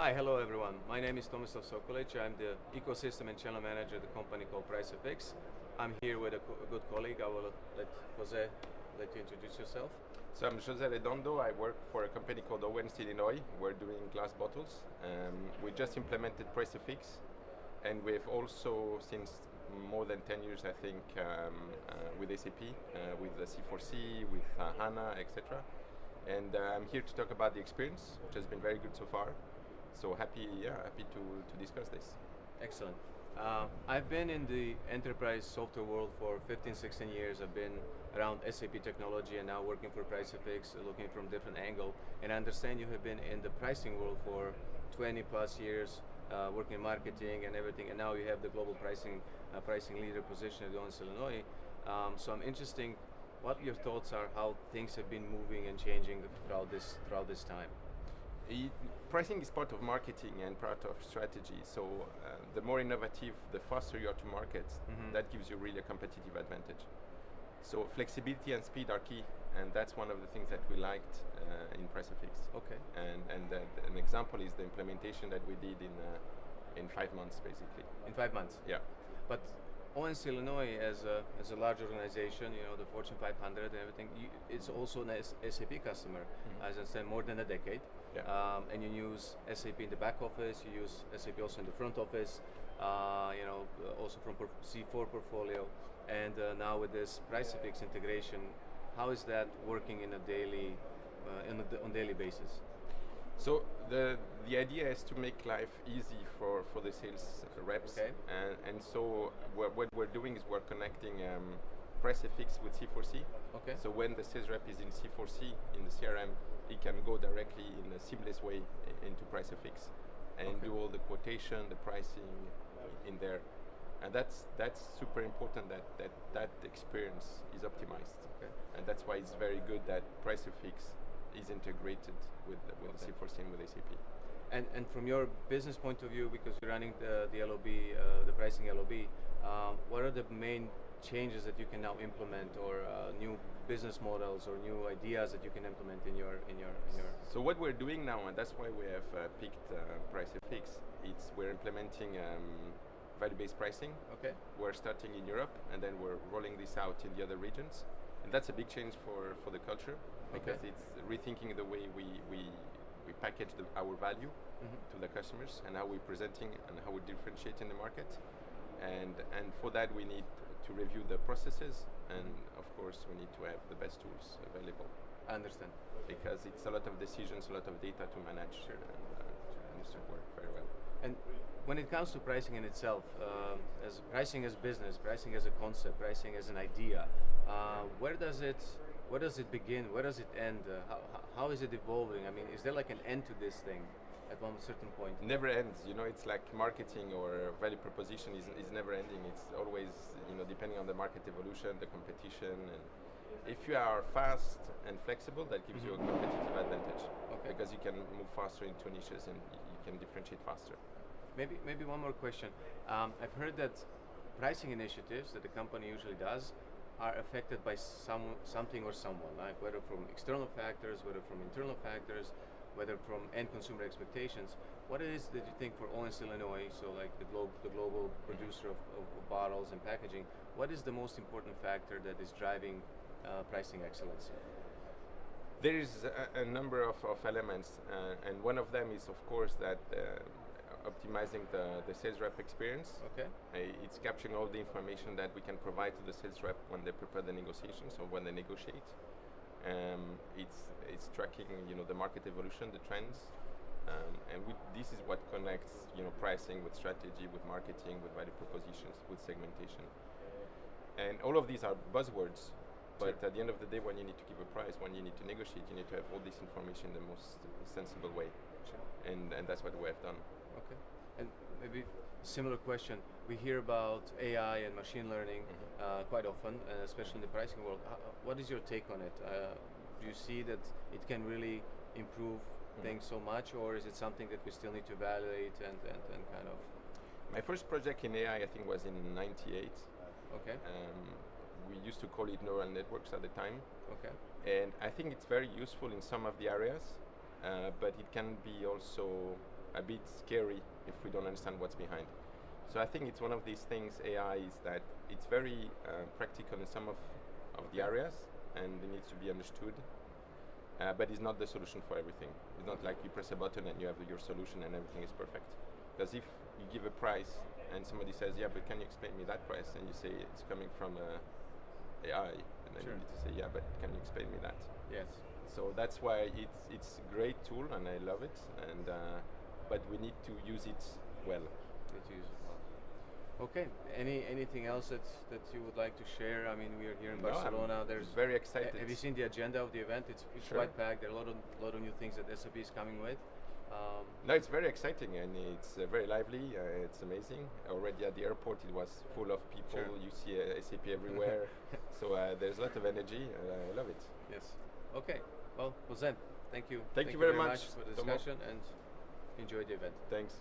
Hi, hello everyone. My name is Tomislav Sokolic. I'm the ecosystem and channel manager at the company called PriceFX. I'm here with a, co a good colleague. I will let Jose let you introduce yourself. So I'm Jose Redondo. I work for a company called Owens Illinois. We're doing glass bottles. Um, we just implemented PriceFX, and we've also, since more than 10 years, I think, um, uh, with SAP, uh, with the C4C, with uh, HANA, etc. And uh, I'm here to talk about the experience, which has been very good so far. So happy, yeah, happy to, to discuss this. Excellent. Uh, I've been in the enterprise software world for 15, 16 years. I've been around SAP technology and now working for PriceFX, looking from different angle. And I understand you have been in the pricing world for 20 plus years, uh, working in marketing and everything, and now you have the global pricing uh, pricing leader position at Owens Illinois. Um, so I'm interested what your thoughts are, how things have been moving and changing throughout this throughout this time. It, pricing is part of marketing and part of strategy. So uh, the more innovative, the faster you are to market, mm -hmm. that gives you really a competitive advantage. So flexibility and speed are key, and that's one of the things that we liked uh, in PriceFX. Okay. And and uh, an example is the implementation that we did in uh, in five months, basically. In five months. Yeah. But Owens Illinois, as a, as a large organization, you know, the Fortune 500 and everything, you, it's also an SAP customer, mm-hmm. as I said, more than a decade. Yeah. Um, and you use SAP in the back office, you use SAP also in the front office, uh, you know, also from C4 portfolio. And uh, now with this PriceFX integration, how is that working in a daily, uh, on a on daily basis? So the the idea is to make life easy for, for the sales reps, okay. and and so what, what we're doing is we're connecting um, with C4C. Okay. So when the sales rep is in C4C in the CRM, he can go directly in a seamless way into PriceFX and okay. do all the quotation, the pricing in there. And that's that's super important that that that experience is optimized. Okay. And that's why it's very good that PriceFX is integrated with with okay. C4C and with SAP. And and from your business point of view, because you're running the the LOB, uh, the pricing LOB, uh, what are the main changes that you can now implement, or uh, new business models, or new ideas that you can implement in your in your in your? So what we're doing now, and that's why we have uh, picked uh, PriceFX, it's we're implementing. Um, value-based pricing. Okay. We're starting in Europe, and then we're rolling this out in the other regions, and that's a big change for for the culture because okay. it's rethinking the way we we we package the, our value mm -hmm. to the customers and how we're presenting and how we differentiate in the market, and and for that we need to review the processes, and of course we need to have the best tools available. I understand. Because it's a lot of decisions, a lot of data to manage, sure. and uh, needs to work very well. And when it comes to pricing in itself, uh, as pricing as business, pricing as a concept, pricing as an idea, uh, where does it where does it begin? Where does it end? Uh, how, how is it evolving? I mean, is there like an end to this thing at one certain point? Never ends. You know, it's like marketing or value proposition is, is never ending. It's always, you know, depending on the market evolution, the competition. And if you are fast and flexible, that gives mm -hmm. you a mm-hmm. competitive advantage. Okay. Because you can move faster into niches and you can differentiate faster. Maybe, maybe one more question. Um, I've heard that pricing initiatives that the company usually does are affected by some something or someone, like whether from external factors, whether from internal factors, whether from end consumer expectations. What is that you think for Owens Illinois, so like the, glo the global producer of, of, of, bottles and packaging, what is the most important factor that is driving uh, pricing excellence? There is a, a number of, of elements, uh, and one of them is, of course, that uh, optimizing the, the sales rep experience. Okay. Uh, it's capturing all the information that we can provide to the sales rep when they prepare the negotiations or when they negotiate. Um, it's it's tracking you know the market evolution, the trends, um, and we, this is what connects you know pricing with strategy, with marketing, with value propositions, with segmentation. And all of these are buzzwords, but sure. at the end of the day, when you need to give a price, when you need to negotiate, you need to have all this information in the most sensible way. Sure. And and that's what we have done. Okay. And maybe similar question. We hear about AI and machine learning mm -hmm. uh, quite often, uh, especially in the pricing world. How, what is your take on it? Uh, do you see that it can really improve mm -hmm. things so much, or is it something that we still need to evaluate and, and, and kind of? My first project in AI, I think, was in '98. Okay. Um, we used to call it neural networks at the time. Okay. And I think it's very useful in some of the areas, uh, but it can be also a bit scary if we don't understand what's behind. So I think it's one of these things. AI is that it's very uh, practical in some of, of the areas, and it needs to be understood. Uh, but it's not the solution for everything. It's not like you press a button and you have your solution and everything is perfect. Because if you give a price and somebody says, "Yeah, but can you explain me that price?" and you say it's coming from uh, AI, and then Sure. you need to say, "Yeah, but can you explain me that?" Yes. So that's why it's it's a great tool and I love it. And uh, but we need to use it well. That you use it well. Okay. Any anything else that that you would like to share? I mean, we are here in No, I'm Barcelona. There's very excited. Have you seen the agenda of the event? It's, it's Sure. quite packed. There are a lot of lot of new things that SAP is coming with. Um, No, it's very exciting and it's uh, very lively. Uh, it's amazing. Already at the airport, it was full of people. Sure. You see uh, SAP everywhere. so uh, there's a lot of energy. I love it. yes. Okay. Well, well then, thank you. Thank you very much, for the Tomo. discussion and enjoy the event. Thanks.